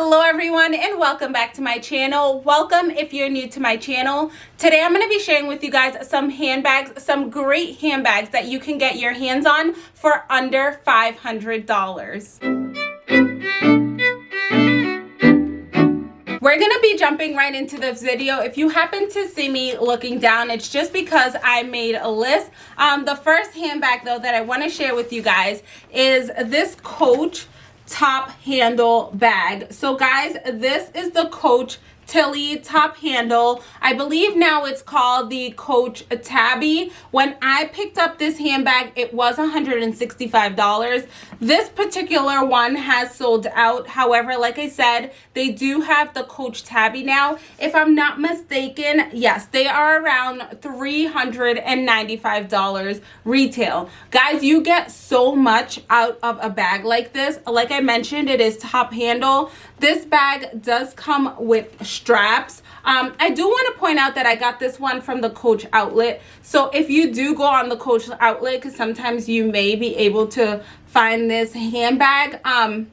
hello everyone and welcome back to my channel. Welcome if you're new to my channel. Today i'm going to be sharing with you guys some handbags some great handbags that you can get your hands on for under 500 dollars. We're gonna be jumping right into this video. If you happen to see me looking down it's just because i made a list. Um the first handbag though that i want to share with you guys is this coach top handle bag. So guys this is the coach Tilly top handle. I believe now it's called the Coach Tabby. When I picked up this handbag, it was $165. This particular one has sold out. However, like I said, they do have the Coach Tabby now. If I'm not mistaken, yes, they are around $395 retail. Guys, you get so much out of a bag like this. Like I mentioned, it is top handle. This bag does come with straps. Um, I do want to point out that I got this one from the Coach outlet. So if you do go on the Coach outlet, because sometimes you may be able to find this handbag, um,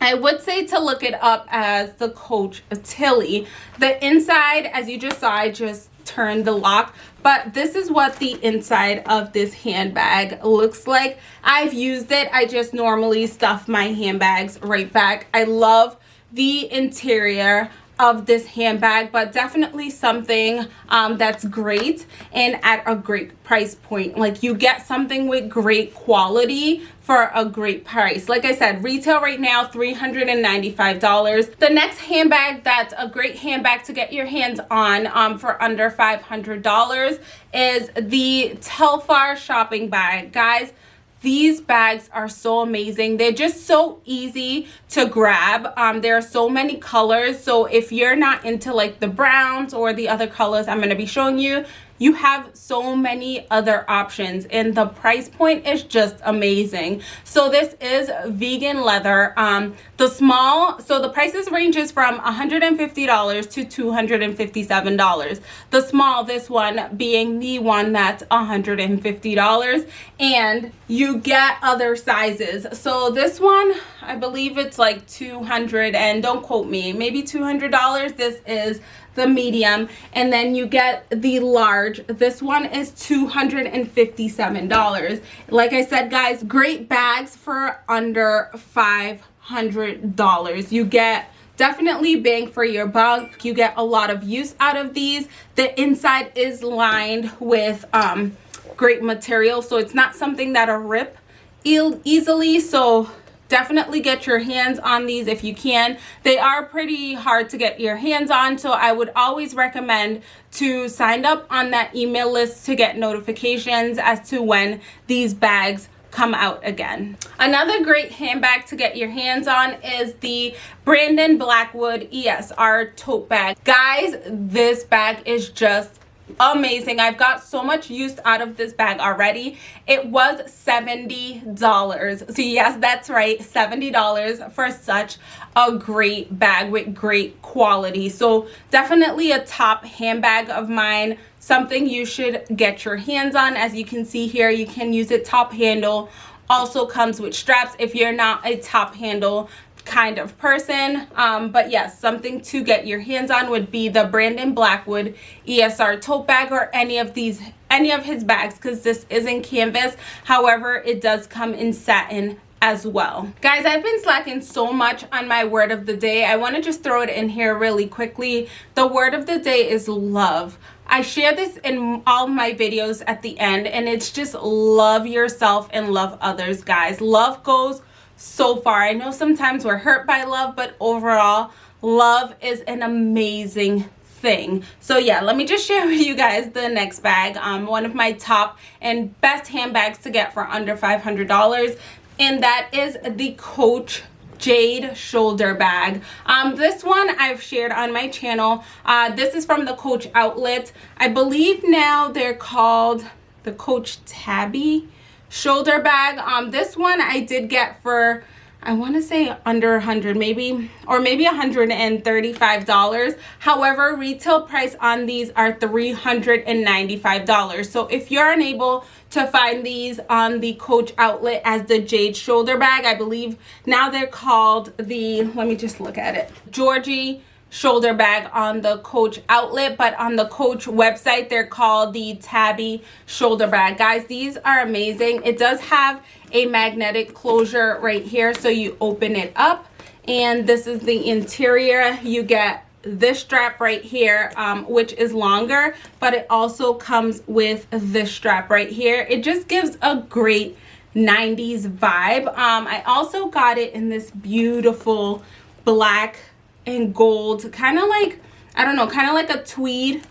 I would say to look it up as the Coach Tilly. The inside, as you just saw, I just turned the lock but this is what the inside of this handbag looks like i've used it i just normally stuff my handbags right back i love the interior of this handbag but definitely something um, that's great and at a great price point. Like you get something with great quality for a great price. Like i said retail right now 395 dollars. The next handbag that's a great handbag to get your hands on um, for under 500 dollars is the telfar shopping bag. Guys these bags are so amazing. They're just so easy to grab. Um there are so many colors. So if you're not into like the browns or the other colors i'm going to be showing you you have so many other options and the price point is just amazing. So this is vegan leather. Um the small so the prices ranges from 150 dollars to 257 dollars. The small this one being the one that's 150 dollars and you get other sizes. So this one i believe it's like 200 and don't quote me maybe 200 dollars. This is the medium and then you get the large. This one is 257 dollars. Like i said guys great bags for under 500 dollars. You get definitely bang for your buck. You get a lot of use out of these. The inside is lined with um great material so it's not something that'll rip easily. So definitely get your hands on these if you can. They are pretty hard to get your hands on so i would always recommend to sign up on that email list to get notifications as to when these bags come out again. Another great handbag to get your hands on is the brandon blackwood esr tote bag. Guys this bag is just amazing. I've got so much use out of this bag already. It was 70 dollars. So yes that's right 70 dollars for such a great bag with great quality. So definitely a top handbag of mine. Something you should get your hands on. As you can see here you can use it top handle. Also comes with straps. If you're not a top handle kind of person. Um, but yes something to get your hands on would be the brandon blackwood esr tote bag or any of these any of his bags because this isn't canvas. However it does come in satin as well. Guys i've been slacking so much on my word of the day. I want to just throw it in here really quickly. The word of the day is love. I share this in all my videos at the end and it's just love yourself and love others guys. Love goes so far. I know sometimes we're hurt by love, but overall, love is an amazing thing. So yeah let me just share with you guys the next bag. Um one of my top and best handbags to get for under 500 dollars and that is the coach jade shoulder bag. Um this one i've shared on my channel. Uh this is from the coach outlet. I believe now they're called the coach tabby shoulder bag. Um this one i did get for I want to say under 100 maybe or maybe $135 however retail price on these are $395 so if you're unable to find these on the coach outlet as the jade shoulder bag I believe now they're called the let me just look at it Georgie shoulder bag on the coach outlet but on the coach website they're called the tabby shoulder bag. Guys these are amazing. It does have a magnetic closure right here so you open it up and this is the interior. You get this strap right here um, which is longer but it also comes with this strap right here. It just gives a great 90s vibe. Um, i also got it in this beautiful black and gold. Kind of like i don't know kind of like a tweed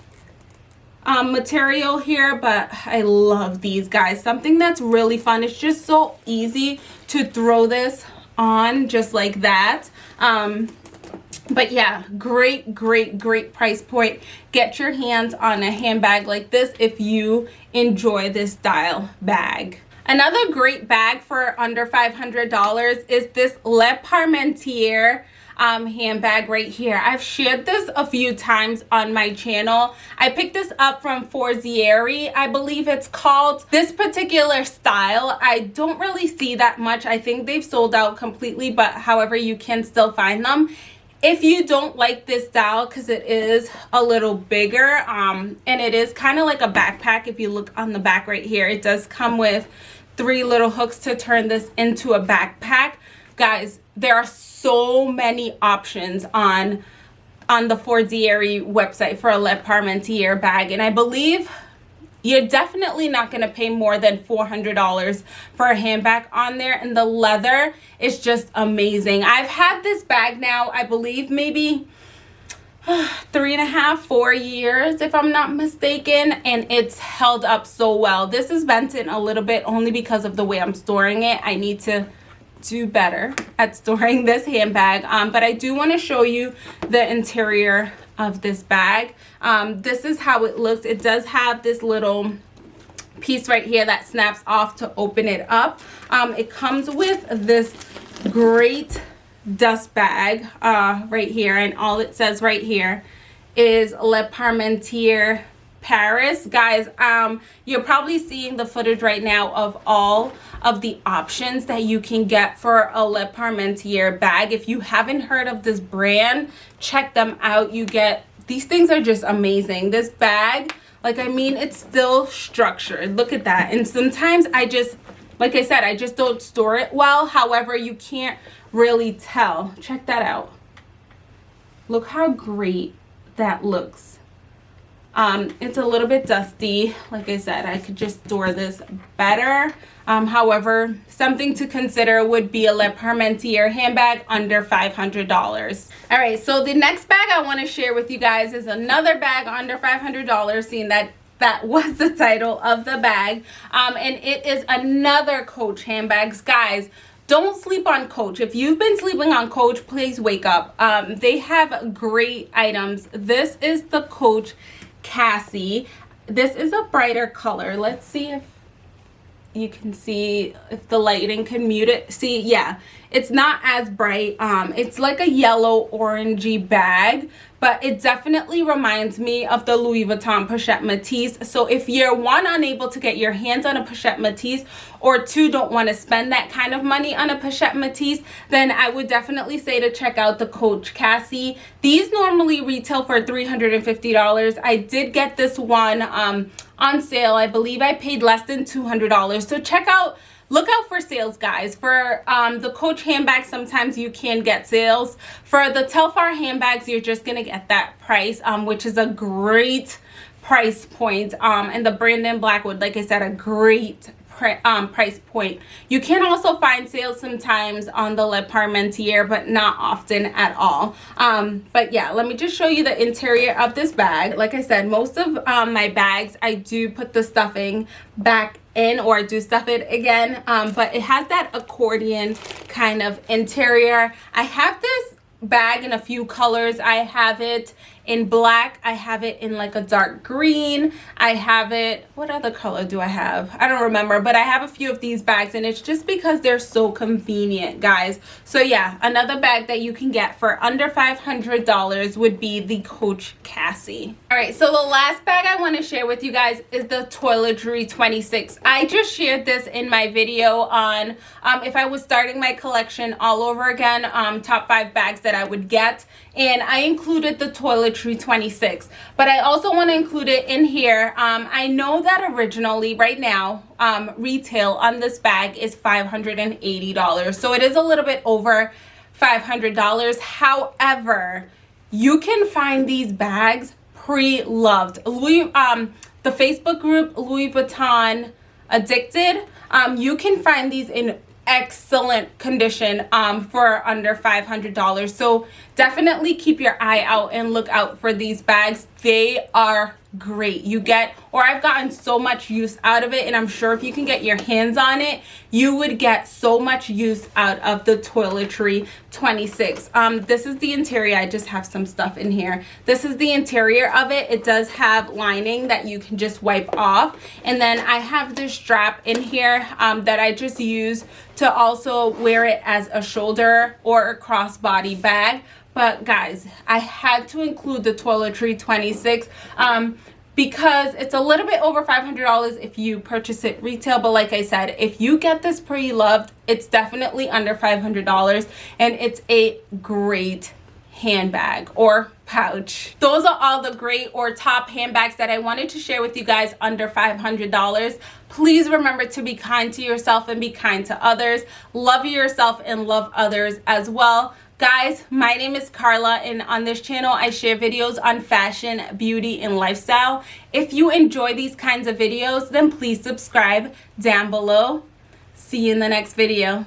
um, material here but i love these guys. Something that's really fun. It's just so easy to throw this on just like that. Um, but yeah great great great price point. Get your hands on a handbag like this if you enjoy this style bag. Another great bag for under $500 is this Le Parmentier um, handbag right here. I've shared this a few times on my channel. I picked this up from Forzieri, I believe it's called. This particular style, I don't really see that much. I think they've sold out completely, but however, you can still find them if you don't like this style because it is a little bigger um and it is kind of like a backpack if you look on the back right here it does come with three little hooks to turn this into a backpack guys there are so many options on on the Forzieri website for a Le Parmentier bag and I believe you're definitely not going to pay more than $400 for a handbag on there and the leather is just amazing. I've had this bag now I believe maybe three and a half four years if i'm not mistaken and it's held up so well. This is vented a little bit only because of the way i'm storing it. I need to do better at storing this handbag. Um, but I do want to show you the interior of this bag. Um, this is how it looks. It does have this little piece right here that snaps off to open it up. Um, it comes with this great dust bag uh, right here. And all it says right here is Le Parmentier Paris. Guys um you're probably seeing the footage right now of all of the options that you can get for a Le Parmentier bag. If you haven't heard of this brand check them out. You get these things are just amazing. This bag like i mean it's still structured. Look at that. And sometimes i just like i said i just don't store it well. However you can't really tell. Check that out. Look how great that looks um, it's a little bit dusty. Like i said i could just store this better. Um, however something to consider would be a le parmentier handbag under $500 all right so the next bag i want to share with you guys is another bag under $500 seeing that that was the title of the bag. Um, and it is another coach handbags guys don't sleep on coach. If you've been sleeping on coach please wake up. Um, they have great items. This is the coach Cassie. This is a brighter color. Let's see if you can see if the lighting can mute it. See, yeah, it's not as bright. Um, it's like a yellow orangey bag, but it definitely reminds me of the Louis Vuitton Pochette Matisse. So if you're one, unable to get your hands on a Pochette Matisse, or two, don't want to spend that kind of money on a Pochette Matisse, then I would definitely say to check out the Coach Cassie. These normally retail for $350. I did get this one um, on sale. I believe I paid less than $200. So check out look out for sales guys for um, the coach handbags sometimes you can get sales for the telfar handbags you're just gonna get that price um, which is a great price point um, and the brandon blackwood like i said a great um, price point. You can also find sales sometimes on the Le Parmentier, but not often at all. Um, but yeah, let me just show you the interior of this bag. Like I said, most of um, my bags, I do put the stuffing back in or do stuff it again. Um, but it has that accordion kind of interior. I have this bag in a few colors. I have it in black. I have it in like a dark green. I have it, what other color do I have? I don't remember, but I have a few of these bags and it's just because they're so convenient, guys. So yeah, another bag that you can get for under $500 would be the Coach Cassie. All right, so the last bag I want to share with you guys is the Toiletry 26. I just shared this in my video on um, if I was starting my collection all over again, um, top five bags that I would get. And I included the Toiletry 26. But I also want to include it in here. Um, I know that originally, right now, um, retail on this bag is $580. So it is a little bit over $500. However, you can find these bags pre-loved. Louis, um, the Facebook group Louis Vuitton Addicted, um, you can find these in excellent condition um, for under $500. So definitely keep your eye out and look out for these bags. They are great. You get or i've gotten so much use out of it and i'm sure if you can get your hands on it you would get so much use out of the toiletry 26 um this is the interior. I just have some stuff in here. This is the interior of it. It does have lining that you can just wipe off. And then i have this strap in here um, that i just use to also wear it as a shoulder or a crossbody bag but guys i had to include the toiletry 26 um because it's a little bit over $500 if you purchase it retail. But like I said if you get this pre-loved it's definitely under $500 and it's a great handbag or pouch. Those are all the great or top handbags that I wanted to share with you guys under $500 please remember to be kind to yourself and be kind to others. Love yourself and love others as well Guys, my name is Carla and on this channel I share videos on fashion, beauty, and lifestyle. If you enjoy these kinds of videos, then please subscribe down below. See you in the next video.